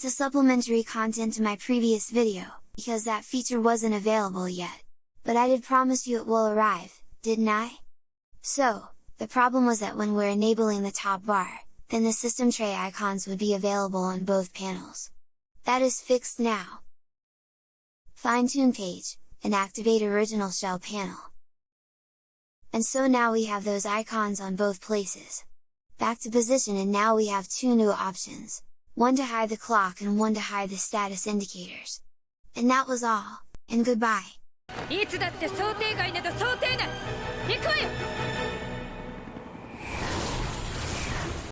That's a supplementary content to my previous video, because that feature wasn't available yet. But I did promise you it will arrive, didn't I? So, the problem was that when we're enabling the top bar, then the system tray icons would be available on both panels. That is fixed now! Fine-tune page, and activate original shell panel. And so now we have those icons on both places. Back to position and now we have two new options, one to hide the clock and one to hide the status indicators. And that was all, and goodbye! いつだって想定外など想定内行くわよ